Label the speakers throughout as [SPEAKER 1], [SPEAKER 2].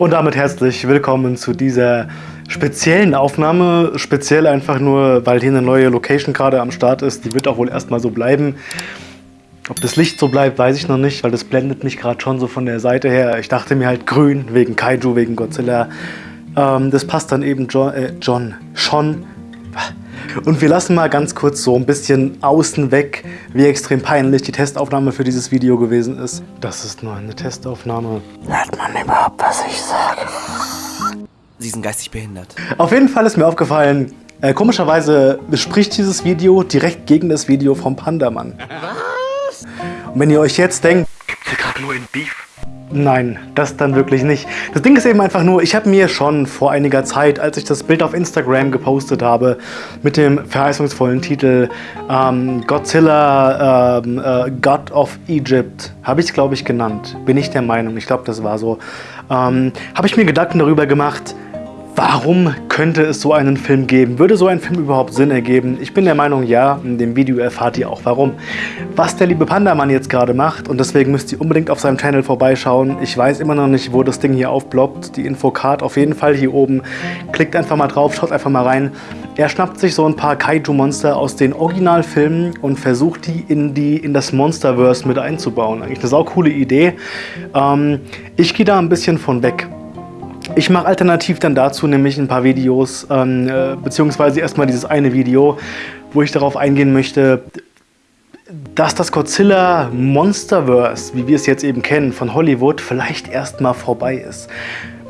[SPEAKER 1] Und damit herzlich willkommen zu dieser speziellen Aufnahme. Speziell einfach nur, weil hier eine neue Location gerade am Start ist. Die wird auch wohl erstmal so bleiben. Ob das Licht so bleibt, weiß ich noch nicht, weil das blendet mich gerade schon so von der Seite her. Ich dachte mir halt grün, wegen Kaiju, wegen Godzilla. Ähm, das passt dann eben John, äh, John schon. Und wir lassen mal ganz kurz so ein bisschen außen weg, wie extrem peinlich die Testaufnahme für dieses Video gewesen ist. Das ist nur eine Testaufnahme.
[SPEAKER 2] Hört man überhaupt, was ich sage?
[SPEAKER 3] Sie sind geistig behindert.
[SPEAKER 1] Auf jeden Fall ist mir aufgefallen, äh, komischerweise spricht dieses Video direkt gegen das Video vom Pandamann. Was? Und wenn ihr euch jetzt denkt,
[SPEAKER 2] Gibt's hier gerade nur in Beef?
[SPEAKER 1] Nein, das dann wirklich nicht. Das Ding ist eben einfach nur, ich habe mir schon vor einiger Zeit, als ich das Bild auf Instagram gepostet habe, mit dem verheißungsvollen Titel ähm, Godzilla ähm, äh, God of Egypt, habe ich es glaube ich genannt, bin ich der Meinung, ich glaube das war so, ähm, habe ich mir Gedanken darüber gemacht, Warum könnte es so einen Film geben? Würde so ein Film überhaupt Sinn ergeben? Ich bin der Meinung, ja. In dem Video erfahrt ihr auch warum. Was der liebe Pandamann jetzt gerade macht und deswegen müsst ihr unbedingt auf seinem Channel vorbeischauen. Ich weiß immer noch nicht, wo das Ding hier aufploppt. Die Infocard auf jeden Fall hier oben. Klickt einfach mal drauf, schaut einfach mal rein. Er schnappt sich so ein paar Kaiju-Monster aus den Originalfilmen und versucht die in, die in das Monsterverse mit einzubauen. Eigentlich eine saukoole Idee. Ähm, ich gehe da ein bisschen von weg. Ich mache alternativ dann dazu nämlich ein paar Videos, ähm, äh, beziehungsweise erstmal dieses eine Video, wo ich darauf eingehen möchte, dass das Godzilla Monsterverse, wie wir es jetzt eben kennen, von Hollywood vielleicht erstmal vorbei ist.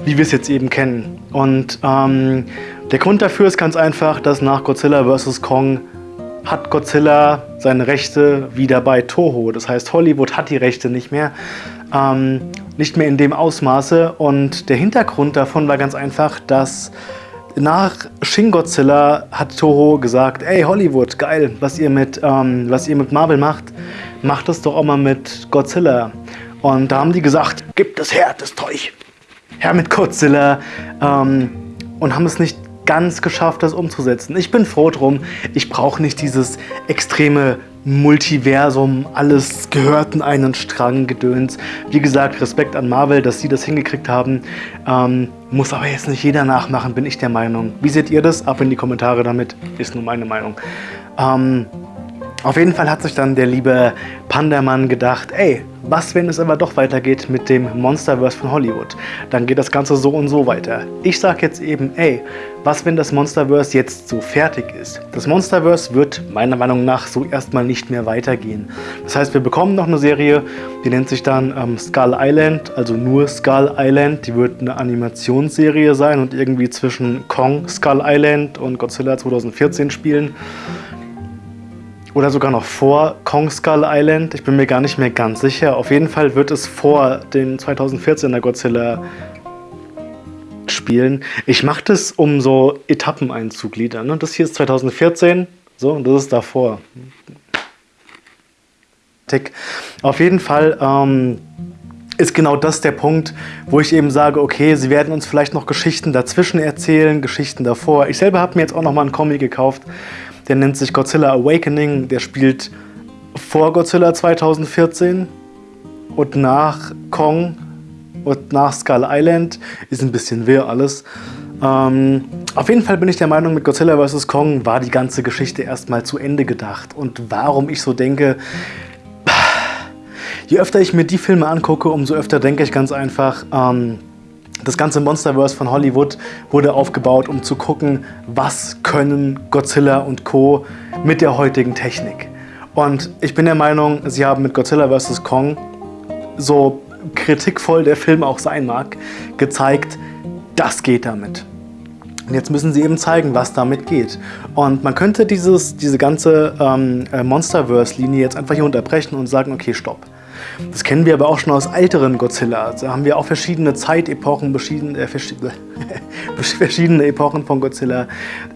[SPEAKER 1] Wie wir es jetzt eben kennen. Und ähm, der Grund dafür ist ganz einfach, dass nach Godzilla vs. Kong hat Godzilla seine Rechte wieder bei Toho. Das heißt, Hollywood hat die Rechte nicht mehr. Ähm, nicht mehr in dem Ausmaße. Und der Hintergrund davon war ganz einfach, dass nach Shin Godzilla hat Toho gesagt, ey Hollywood, geil, was ihr mit, ähm, was ihr mit Marvel macht, macht das doch auch mal mit Godzilla. Und da haben die gesagt, gib das her, das Zeug. Her mit Godzilla. Ähm, und haben es nicht ganz geschafft, das umzusetzen. Ich bin froh drum. Ich brauche nicht dieses extreme Multiversum, alles gehört in einen Strang gedöns. Wie gesagt, Respekt an Marvel, dass sie das hingekriegt haben. Ähm, muss aber jetzt nicht jeder nachmachen, bin ich der Meinung. Wie seht ihr das? Ab in die Kommentare damit, ist nur meine Meinung. Ähm, auf jeden Fall hat sich dann der liebe Pandamann gedacht, ey, was, wenn es aber doch weitergeht mit dem Monsterverse von Hollywood? Dann geht das Ganze so und so weiter. Ich sag jetzt eben, ey, was, wenn das Monsterverse jetzt so fertig ist? Das Monsterverse wird meiner Meinung nach so erstmal nicht mehr weitergehen. Das heißt, wir bekommen noch eine Serie, die nennt sich dann ähm, Skull Island, also nur Skull Island. Die wird eine Animationsserie sein und irgendwie zwischen Kong, Skull Island und Godzilla 2014 spielen oder sogar noch vor Kong Skull Island. Ich bin mir gar nicht mehr ganz sicher. Auf jeden Fall wird es vor den 2014er Godzilla spielen. Ich mache das, um so Etappen einzugliedern. Ne? Das hier ist 2014, so, und das ist davor. Tick. Auf jeden Fall ähm, ist genau das der Punkt, wo ich eben sage, okay, sie werden uns vielleicht noch Geschichten dazwischen erzählen, Geschichten davor. Ich selber habe mir jetzt auch noch mal einen Comic gekauft, der nennt sich Godzilla Awakening. Der spielt vor Godzilla 2014 und nach Kong und nach Skull Island. Ist ein bisschen wirr alles. Ähm, auf jeden Fall bin ich der Meinung, mit Godzilla vs. Kong war die ganze Geschichte erstmal zu Ende gedacht. Und warum ich so denke, je öfter ich mir die Filme angucke, umso öfter denke ich ganz einfach, ähm, das ganze Monsterverse von Hollywood wurde aufgebaut, um zu gucken, was können Godzilla und Co. mit der heutigen Technik. Und ich bin der Meinung, sie haben mit Godzilla vs. Kong, so kritikvoll der Film auch sein mag, gezeigt, das geht damit. Und jetzt müssen sie eben zeigen, was damit geht. Und man könnte dieses, diese ganze ähm, äh, Monsterverse-Linie jetzt einfach hier unterbrechen und sagen, okay, stopp. Das kennen wir aber auch schon aus älteren Godzilla. Da haben wir auch verschiedene Zeitepochen, verschiedene, äh, verschiedene Epochen von Godzilla,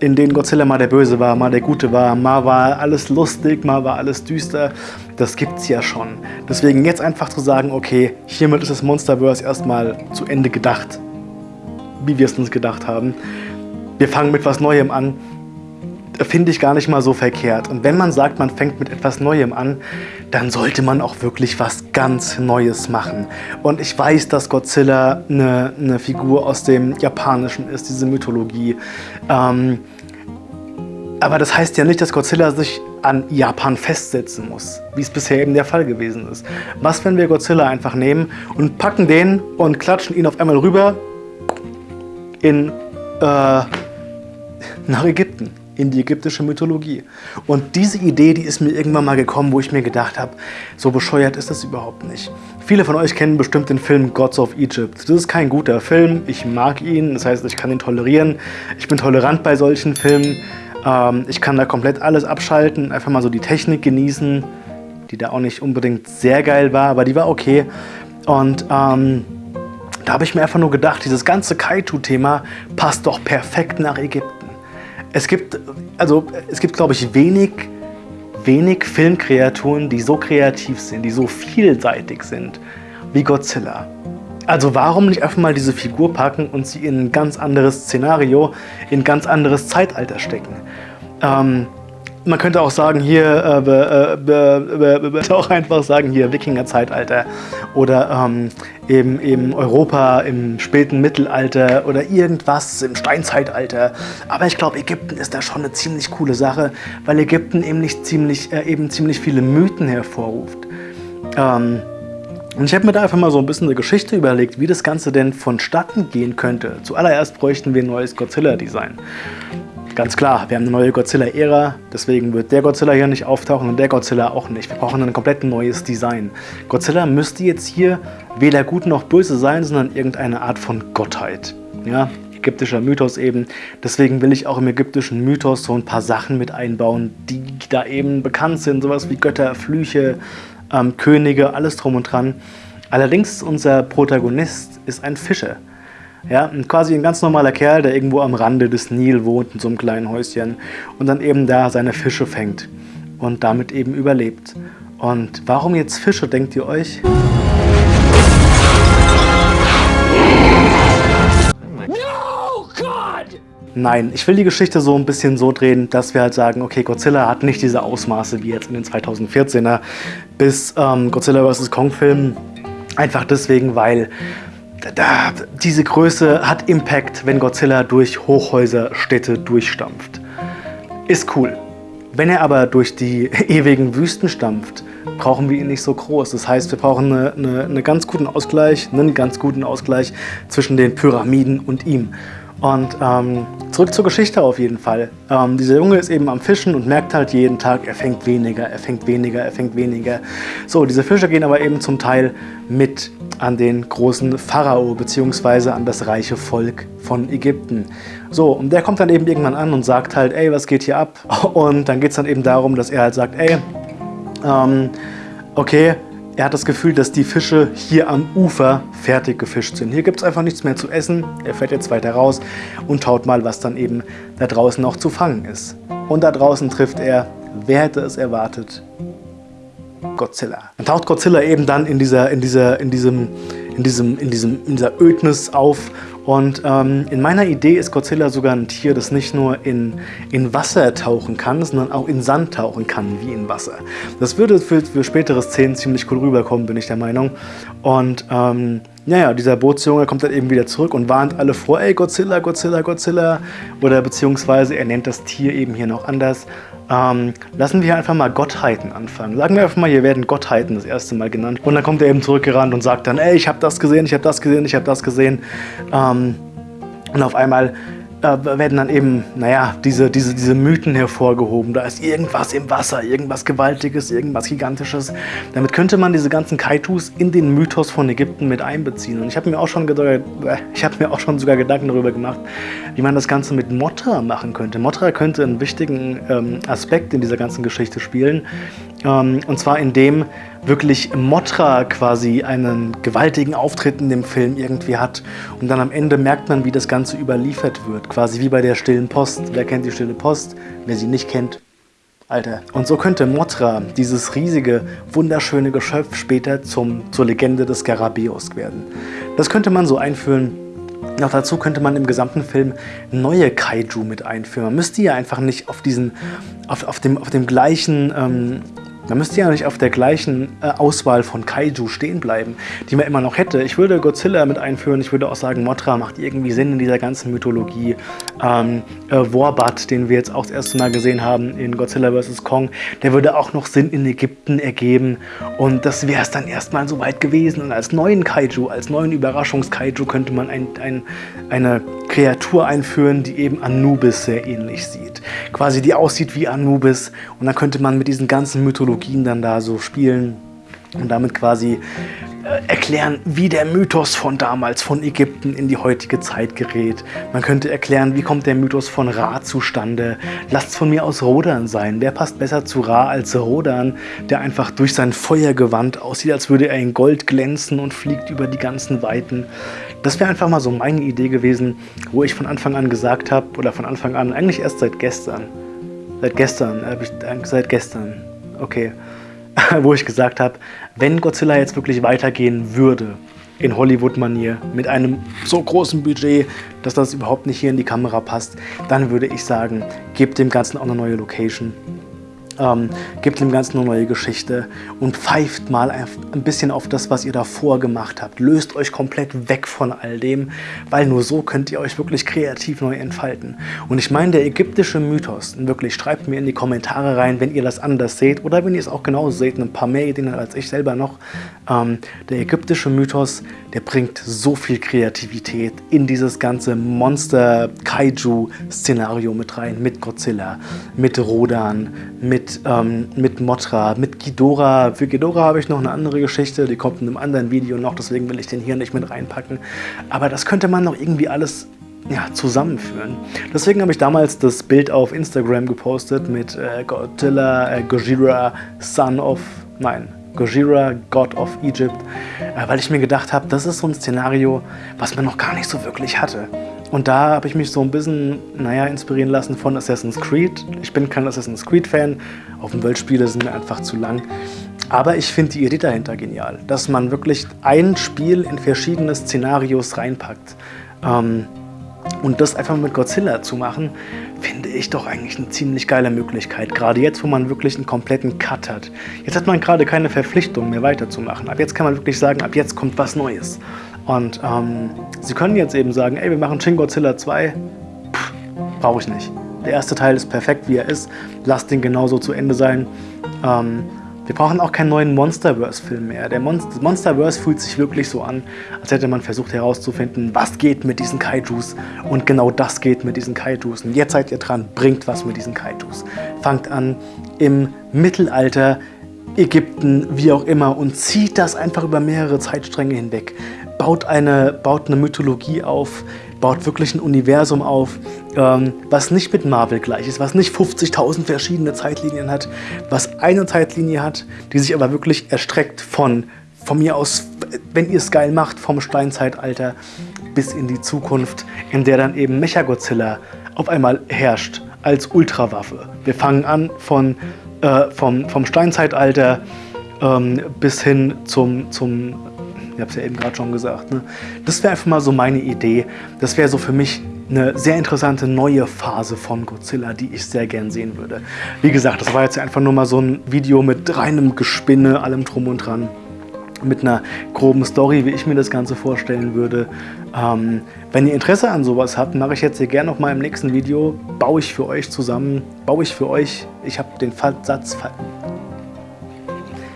[SPEAKER 1] in denen Godzilla mal der Böse war, mal der Gute war, mal war alles lustig, mal war alles düster. Das gibt's ja schon. Deswegen jetzt einfach zu sagen, okay, hiermit ist das Monsterverse erstmal zu Ende gedacht, wie wir es uns gedacht haben. Wir fangen mit was Neuem an. Finde ich gar nicht mal so verkehrt. Und wenn man sagt, man fängt mit etwas Neuem an, dann sollte man auch wirklich was ganz Neues machen. Und ich weiß, dass Godzilla eine, eine Figur aus dem Japanischen ist, diese Mythologie. Ähm, aber das heißt ja nicht, dass Godzilla sich an Japan festsetzen muss, wie es bisher eben der Fall gewesen ist. Was, wenn wir Godzilla einfach nehmen und packen den und klatschen ihn auf einmal rüber in, äh, nach Ägypten? In die ägyptische Mythologie. Und diese Idee, die ist mir irgendwann mal gekommen, wo ich mir gedacht habe, so bescheuert ist das überhaupt nicht. Viele von euch kennen bestimmt den Film Gods of Egypt. Das ist kein guter Film, ich mag ihn, das heißt, ich kann ihn tolerieren. Ich bin tolerant bei solchen Filmen. Ähm, ich kann da komplett alles abschalten, einfach mal so die Technik genießen, die da auch nicht unbedingt sehr geil war, aber die war okay. Und ähm, da habe ich mir einfach nur gedacht, dieses ganze Kaiju-Thema passt doch perfekt nach Ägypten. Es gibt, also, es gibt, glaube ich, wenig, wenig Filmkreaturen, die so kreativ sind, die so vielseitig sind wie Godzilla. Also warum nicht einfach mal diese Figur packen und sie in ein ganz anderes Szenario, in ein ganz anderes Zeitalter stecken? Ähm, man könnte auch sagen, hier, äh, äh, äh, auch einfach sagen, hier Wikinger-Zeitalter oder ähm, eben, eben Europa im späten Mittelalter oder irgendwas im Steinzeitalter. Aber ich glaube, Ägypten ist da schon eine ziemlich coole Sache, weil Ägypten eben, nicht ziemlich, äh, eben ziemlich viele Mythen hervorruft. Ähm, und ich habe mir da einfach mal so ein bisschen eine Geschichte überlegt, wie das Ganze denn vonstatten gehen könnte. Zuallererst bräuchten wir ein neues Godzilla-Design. Ganz klar, wir haben eine neue Godzilla-Ära, deswegen wird der Godzilla hier nicht auftauchen und der Godzilla auch nicht. Wir brauchen ein komplett neues Design. Godzilla müsste jetzt hier weder gut noch böse sein, sondern irgendeine Art von Gottheit. Ja, ägyptischer Mythos eben. Deswegen will ich auch im ägyptischen Mythos so ein paar Sachen mit einbauen, die da eben bekannt sind. Sowas wie Götter, Flüche, ähm, Könige, alles drum und dran. Allerdings unser Protagonist ist ein Fischer. Ja, quasi ein ganz normaler Kerl, der irgendwo am Rande des Nil wohnt, in so einem kleinen Häuschen und dann eben da seine Fische fängt und damit eben überlebt. Und warum jetzt Fische, denkt ihr euch? Nein, ich will die Geschichte so ein bisschen so drehen, dass wir halt sagen, okay, Godzilla hat nicht diese Ausmaße wie jetzt in den 2014er bis ähm, Godzilla vs. Kong Film. Einfach deswegen, weil da, diese Größe hat Impact, wenn Godzilla durch Hochhäuserstädte durchstampft. Ist cool. Wenn er aber durch die ewigen Wüsten stampft, brauchen wir ihn nicht so groß. Das heißt, wir brauchen eine, eine, eine ganz guten Ausgleich, einen ganz guten Ausgleich zwischen den Pyramiden und ihm. Und ähm, zurück zur Geschichte auf jeden Fall. Ähm, dieser Junge ist eben am Fischen und merkt halt jeden Tag, er fängt weniger, er fängt weniger, er fängt weniger. So, diese Fische gehen aber eben zum Teil mit an den großen Pharao bzw. an das reiche Volk von Ägypten. So, und der kommt dann eben irgendwann an und sagt halt, ey, was geht hier ab? Und dann geht es dann eben darum, dass er halt sagt, ey, ähm, okay, er hat das Gefühl, dass die Fische hier am Ufer fertig gefischt sind. Hier gibt es einfach nichts mehr zu essen. Er fährt jetzt weiter raus und schaut mal, was dann eben da draußen noch zu fangen ist. Und da draußen trifft er, wer hätte es erwartet, Godzilla. Dann taucht Godzilla eben dann in dieser, in dieser, in diesem, in diesem, in diesem, in dieser Ödnis auf und ähm, in meiner Idee ist Godzilla sogar ein Tier, das nicht nur in, in Wasser tauchen kann, sondern auch in Sand tauchen kann, wie in Wasser. Das würde für, für spätere Szenen ziemlich cool rüberkommen, bin ich der Meinung. Und ähm, naja, dieser Bootsjunge kommt dann eben wieder zurück und warnt alle vor, ey Godzilla, Godzilla, Godzilla. Oder beziehungsweise er nennt das Tier eben hier noch anders. Ähm, lassen wir einfach mal Gottheiten anfangen. Sagen wir einfach mal, hier werden Gottheiten das erste Mal genannt. Und dann kommt er eben zurückgerannt und sagt dann, ey, ich habe das gesehen, ich habe das gesehen, ich habe das gesehen. Ähm, und auf einmal werden dann eben, naja, diese, diese, diese Mythen hervorgehoben. Da ist irgendwas im Wasser, irgendwas Gewaltiges, irgendwas Gigantisches. Damit könnte man diese ganzen Kaitus in den Mythos von Ägypten mit einbeziehen. Und ich habe mir, auch schon äh, hab mir auch schon sogar Gedanken darüber gemacht, wie man das Ganze mit Motra machen könnte. Motra könnte einen wichtigen ähm, Aspekt in dieser ganzen Geschichte spielen. Ähm, und zwar indem wirklich Motra quasi einen gewaltigen Auftritt in dem Film irgendwie hat. Und dann am Ende merkt man, wie das Ganze überliefert wird. Quasi wie bei der Stillen Post. Wer kennt die Stille Post? Wer sie nicht kennt, Alter. Und so könnte Motra, dieses riesige, wunderschöne Geschöpf, später zum, zur Legende des Garabeus werden. Das könnte man so einführen Noch dazu könnte man im gesamten Film neue Kaiju mit einführen. Man müsste ja einfach nicht auf, diesen, auf, auf, dem, auf dem gleichen ähm, man müsste ja nicht auf der gleichen äh, Auswahl von Kaiju stehen bleiben, die man immer noch hätte. Ich würde Godzilla mit einführen, ich würde auch sagen, Mothra macht irgendwie Sinn in dieser ganzen Mythologie. Ähm, äh, Warbat, den wir jetzt auch das erste Mal gesehen haben in Godzilla vs. Kong, der würde auch noch Sinn in Ägypten ergeben. Und das wäre es dann erstmal soweit gewesen. Und als neuen Kaiju, als neuen Überraschungskaiju könnte man ein, ein, eine Kreatur einführen, die eben Anubis sehr ähnlich sieht. Quasi die aussieht wie Anubis. Und dann könnte man mit diesen ganzen Mythologien dann da so spielen und damit quasi äh, erklären, wie der Mythos von damals, von Ägypten in die heutige Zeit gerät. Man könnte erklären, wie kommt der Mythos von Ra zustande. Lasst von mir aus Rodan sein. Wer passt besser zu Ra als Rodan, der einfach durch sein Feuergewand aussieht, als würde er in Gold glänzen und fliegt über die ganzen Weiten. Das wäre einfach mal so meine Idee gewesen, wo ich von Anfang an gesagt habe, oder von Anfang an, eigentlich erst seit gestern, seit gestern, äh, seit gestern, okay, wo ich gesagt habe, wenn Godzilla jetzt wirklich weitergehen würde, in Hollywood-Manier, mit einem so großen Budget, dass das überhaupt nicht hier in die Kamera passt, dann würde ich sagen, gebt dem Ganzen auch eine neue Location ähm, gebt dem Ganzen eine neue Geschichte und pfeift mal ein bisschen auf das, was ihr davor gemacht habt. Löst euch komplett weg von all dem, weil nur so könnt ihr euch wirklich kreativ neu entfalten. Und ich meine, der ägyptische Mythos, wirklich, schreibt mir in die Kommentare rein, wenn ihr das anders seht oder wenn ihr es auch genauso seht, ein paar mehr Ideen als ich selber noch. Ähm, der ägyptische Mythos, der bringt so viel Kreativität in dieses ganze Monster-Kaiju-Szenario mit rein, mit Godzilla, mit Rodan, mit ähm, mit Motra, mit Ghidorah. Für Ghidorah habe ich noch eine andere Geschichte, die kommt in einem anderen Video noch, deswegen will ich den hier nicht mit reinpacken. Aber das könnte man noch irgendwie alles ja, zusammenführen. Deswegen habe ich damals das Bild auf Instagram gepostet mit äh, Godzilla, äh, Gojira, Son of, nein, Gojira, God of Egypt, äh, weil ich mir gedacht habe, das ist so ein Szenario, was man noch gar nicht so wirklich hatte. Und da habe ich mich so ein bisschen, naja, inspirieren lassen von Assassin's Creed. Ich bin kein Assassin's Creed-Fan, Open-World-Spiele sind mir einfach zu lang. Aber ich finde die Idee dahinter genial, dass man wirklich ein Spiel in verschiedene Szenarios reinpackt. Ähm, und das einfach mit Godzilla zu machen, finde ich doch eigentlich eine ziemlich geile Möglichkeit. Gerade jetzt, wo man wirklich einen kompletten Cut hat. Jetzt hat man gerade keine Verpflichtung mehr weiterzumachen. Ab jetzt kann man wirklich sagen, ab jetzt kommt was Neues. Und ähm, sie können jetzt eben sagen, ey, wir machen Shin Godzilla 2. Brauche ich nicht. Der erste Teil ist perfekt, wie er ist. Lasst den genauso zu Ende sein. Ähm, wir brauchen auch keinen neuen Monsterverse-Film mehr. Der Monster Monsterverse fühlt sich wirklich so an, als hätte man versucht herauszufinden, was geht mit diesen Kaijus. Und genau das geht mit diesen Kaijus. Und jetzt seid ihr dran, bringt was mit diesen Kaijus. Fangt an im Mittelalter, Ägypten, wie auch immer, und zieht das einfach über mehrere Zeitstränge hinweg baut eine, baut eine Mythologie auf, baut wirklich ein Universum auf, ähm, was nicht mit Marvel gleich ist, was nicht 50.000 verschiedene Zeitlinien hat, was eine Zeitlinie hat, die sich aber wirklich erstreckt von, von mir aus, wenn ihr es geil macht, vom Steinzeitalter bis in die Zukunft, in der dann eben Mechagodzilla auf einmal herrscht als Ultrawaffe. Wir fangen an von, äh, vom, vom Steinzeitalter ähm, bis hin zum, zum ich habe es ja eben gerade schon gesagt. Ne? Das wäre einfach mal so meine Idee. Das wäre so für mich eine sehr interessante neue Phase von Godzilla, die ich sehr gern sehen würde. Wie gesagt, das war jetzt einfach nur mal so ein Video mit reinem Gespinne, allem drum und dran. Mit einer groben Story, wie ich mir das Ganze vorstellen würde. Ähm, wenn ihr Interesse an sowas habt, mache ich jetzt hier gerne noch mal im nächsten Video. Baue ich für euch zusammen, baue ich für euch, ich habe den Satz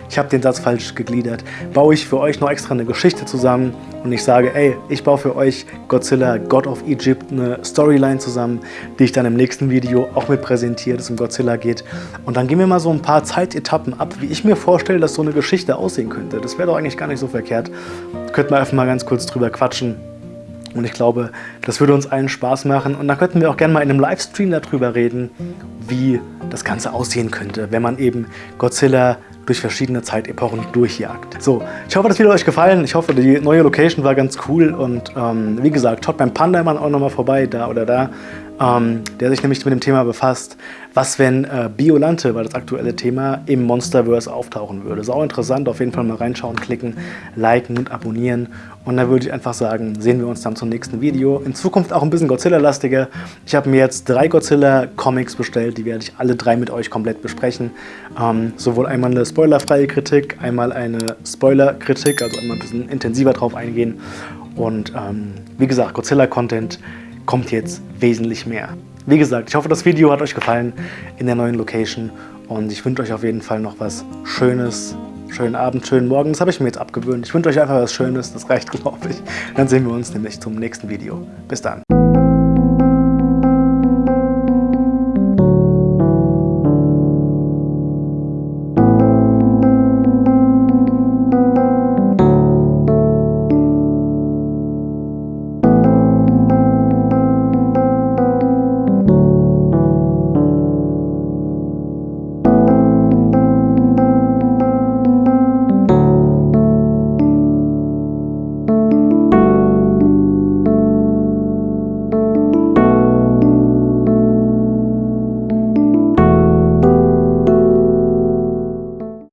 [SPEAKER 1] ich habe den Satz falsch gegliedert, baue ich für euch noch extra eine Geschichte zusammen und ich sage, ey, ich baue für euch Godzilla, God of Egypt, eine Storyline zusammen, die ich dann im nächsten Video auch mit präsentiere, das um Godzilla geht. Und dann gehen wir mal so ein paar Zeitetappen ab, wie ich mir vorstelle, dass so eine Geschichte aussehen könnte. Das wäre doch eigentlich gar nicht so verkehrt. Könnten wir einfach mal ganz kurz drüber quatschen. Und ich glaube, das würde uns allen Spaß machen. Und dann könnten wir auch gerne mal in einem Livestream darüber reden, wie das Ganze aussehen könnte, wenn man eben Godzilla durch verschiedene Zeitepochen durchjagt. So, ich hoffe, das Video hat euch gefallen. Ich hoffe, die neue Location war ganz cool. Und ähm, wie gesagt, schaut beim Pandaman auch nochmal vorbei, da oder da. Ähm, der sich nämlich mit dem Thema befasst, was wenn äh, Biolante, war das aktuelle Thema, im Monsterverse auftauchen würde. Ist auch interessant, auf jeden Fall mal reinschauen, klicken, liken und abonnieren. Und dann würde ich einfach sagen, sehen wir uns dann zum nächsten Video. In Zukunft auch ein bisschen Godzilla-lastiger. Ich habe mir jetzt drei Godzilla-Comics bestellt, die werde ich alle drei mit euch komplett besprechen. Ähm, sowohl einmal eine spoilerfreie Kritik, einmal eine Spoiler-Kritik, also einmal ein bisschen intensiver drauf eingehen. Und ähm, wie gesagt, Godzilla-Content kommt jetzt wesentlich mehr. Wie gesagt, ich hoffe, das Video hat euch gefallen in der neuen Location und ich wünsche euch auf jeden Fall noch was Schönes, schönen Abend, schönen Morgen. Das habe ich mir jetzt abgewöhnt. Ich wünsche euch einfach was Schönes, das reicht, glaube ich. Dann sehen wir uns nämlich zum nächsten Video. Bis dann.